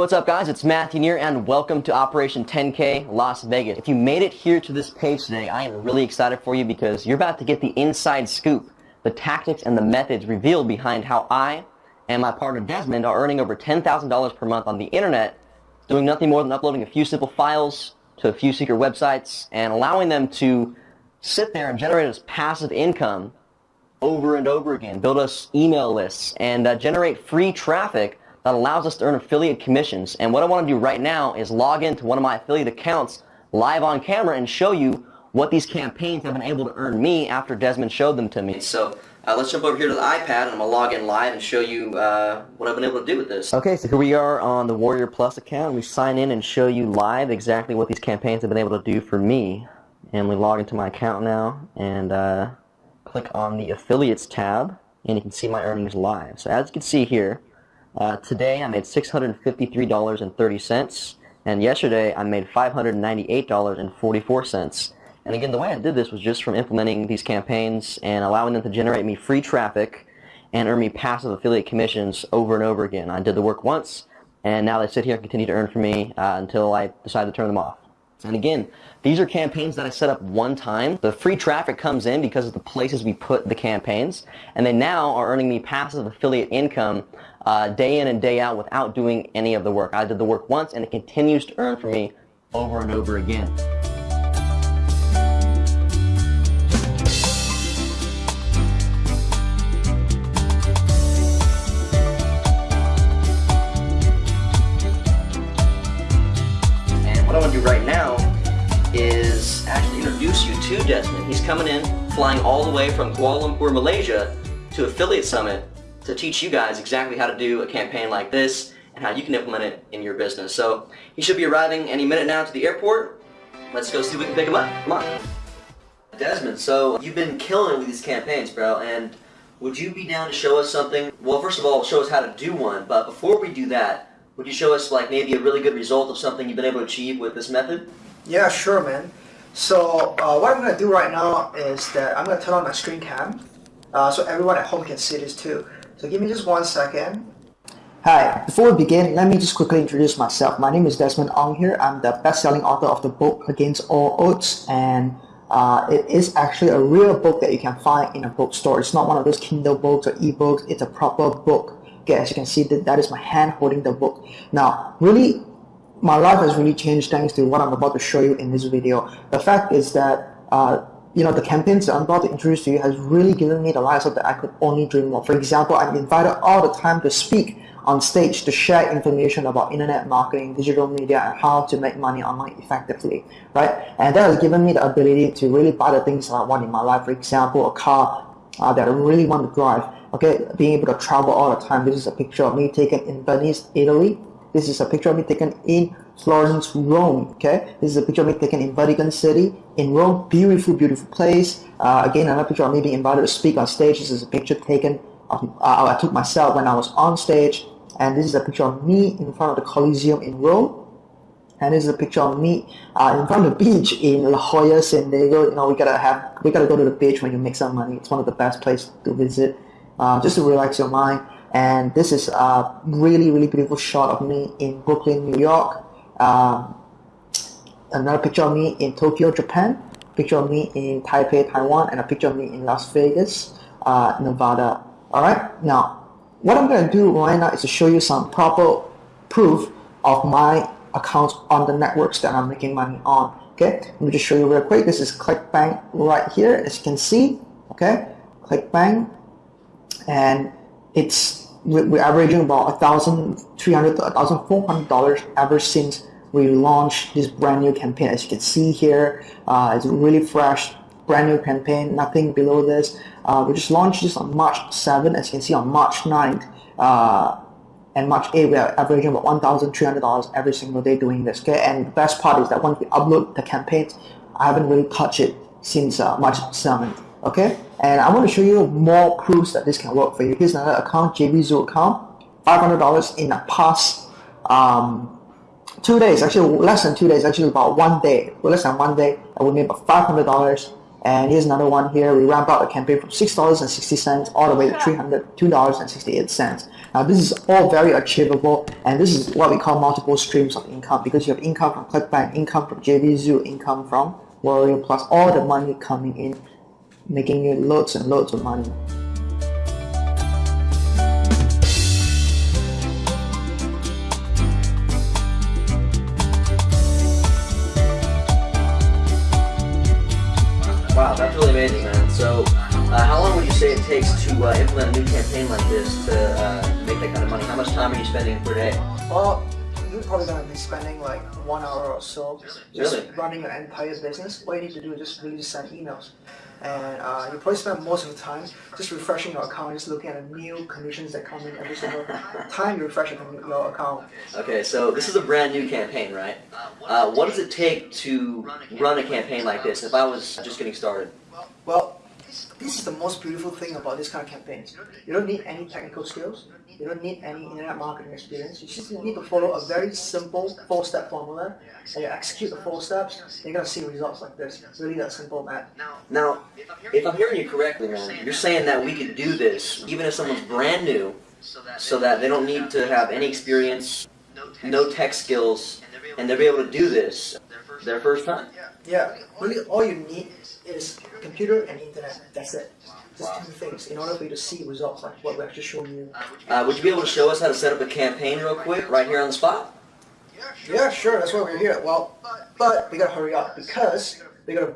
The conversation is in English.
What's up guys, it's Matthew Neer and welcome to Operation 10K Las Vegas. If you made it here to this page today, I am really excited for you because you're about to get the inside scoop, the tactics and the methods revealed behind how I and my partner Desmond are earning over $10,000 per month on the internet, doing nothing more than uploading a few simple files to a few secret websites and allowing them to sit there and generate us passive income over and over again, build us email lists, and uh, generate free traffic that allows us to earn affiliate commissions. And what I want to do right now is log into one of my affiliate accounts live on camera and show you what these campaigns have been able to earn me after Desmond showed them to me. So uh, let's jump over here to the iPad and I'm going to log in live and show you uh, what I've been able to do with this. Okay, so here we are on the Warrior Plus account. We sign in and show you live exactly what these campaigns have been able to do for me. And we log into my account now and uh, click on the Affiliates tab and you can see my earnings live. So as you can see here, uh, today I made $653.30 and yesterday I made $598.44. And again, the way I did this was just from implementing these campaigns and allowing them to generate me free traffic and earn me passive affiliate commissions over and over again. I did the work once, and now they sit here and continue to earn for me uh, until I decide to turn them off. And again, these are campaigns that I set up one time. The free traffic comes in because of the places we put the campaigns, and they now are earning me passive affiliate income uh, day in and day out without doing any of the work. I did the work once, and it continues to earn for me over and over again. What I want to do right now is actually introduce you to Desmond. He's coming in, flying all the way from Kuala Lumpur, Malaysia to Affiliate Summit to teach you guys exactly how to do a campaign like this and how you can implement it in your business. So he should be arriving any minute now to the airport. Let's go see if we can pick him up. Come on. Desmond, so you've been killing it with these campaigns, bro, and would you be down to show us something? Well, first of all, show us how to do one, but before we do that, would you show us like maybe a really good result of something you've been able to achieve with this method? Yeah, sure, man. So uh, what I'm going to do right now is that I'm going to turn on my screen cam uh, so everyone at home can see this too. So give me just one second. Hi, before we begin, let me just quickly introduce myself. My name is Desmond Ong here. I'm the best-selling author of the book Against All Odds and uh, it is actually a real book that you can find in a bookstore. It's not one of those Kindle books or ebooks. It's a proper book As you can see, that, that is my hand holding the book. Now, really, my life has really changed thanks to what I'm about to show you in this video. The fact is that, uh, you know, the campaigns that I'm about to introduce to you has really given me the lifestyle that I could only dream of. For example, I'm invited all the time to speak on stage to share information about internet marketing, digital media, and how to make money online effectively, right? And that has given me the ability to really buy the things that I want in my life. For example, a car uh, that I really want to drive okay being able to travel all the time. This is a picture of me taken in Venice Italy. This is a picture of me taken in Florence Rome okay? This is a picture of me taken in Vatican City in Rome. Beautiful beautiful place. Uh, again another picture of me being invited to speak on stage. This is a picture taken of, uh, I took myself when I was on stage. And this is a picture of me in front of the Colosseum in Rome. And this is a picture of me uh, in front of the beach in La Jolla, San Diego. You know, we gotta have, we gotta go to the beach when you make some money. It's one of the best places to visit uh, just to relax your mind. And this is a really, really beautiful shot of me in Brooklyn, New York. Um, another picture of me in Tokyo, Japan. Picture of me in Taipei, Taiwan, and a picture of me in Las Vegas, uh, Nevada. All right. Now, what I'm going to do right now is to show you some proper proof of my accounts on the networks that I'm making money on. Okay. Let me just show you real quick. This is ClickBank right here, as you can see. Okay. ClickBank and it's we're averaging about a thousand three hundred to a thousand four hundred dollars ever since we launched this brand new campaign. As you can see here, uh, it's a really fresh, brand new campaign. Nothing below this. Uh, we just launched this on March 7. As you can see, on March 9th uh, and March 8, we are averaging about one thousand three hundred dollars every single day doing this. Okay, and the best part is that once we upload the campaigns, I haven't really touched it since uh, March 7th okay? And I want to show you more proofs that this can work for you. Here's another account JVZoo account. $500 in the past um, two days. Actually less than two days actually about one day. Well, less than one day I we made about $500 And here's another one here. We ramp up a campaign from six dollars and sixty cents all the way to three hundred two dollars and sixty eight cents. Now this is all very achievable, and this is what we call multiple streams of income because you have income from ClickBank, income from JVZoo, income from Warrior Plus, all the money coming in, making you loads and loads of money. Wow, that's really amazing, man. So, uh, how long would you say it takes to uh, implement a new campaign like this to uh, make that kind of money? How much time are you spending per day? Well, you're probably gonna be spending like one hour or so just Really? running your entire business. All you need to do is just really send emails. And uh, you probably spend most of the time just refreshing your account, just looking at the new conditions that come in every single time you refresh your your account. Okay, so this is a brand new campaign, right? Uh, what does it take to run a campaign like this if I was just getting started? Well, this is the most beautiful thing about this kind of campaigns. You don't need any technical skills. You don't need any internet marketing experience. You just need to follow a very simple four-step formula, and you execute the four steps. You're gonna see results like this. It's really that simple, man. Now, if I'm hearing you correctly, man, you're saying that we could do this even if someone's brand new, so that they don't need to have any experience, no tech skills, and they'll be able to do this their first time. Yeah, really, all you need is computer and internet. That's it. Just two things in order for you to see results like what we've just shown you. Uh, would you be able to show us how to set up a campaign real quick, right here on the spot? Yeah, sure. That's why we're here. Well, but we gotta hurry up because we gotta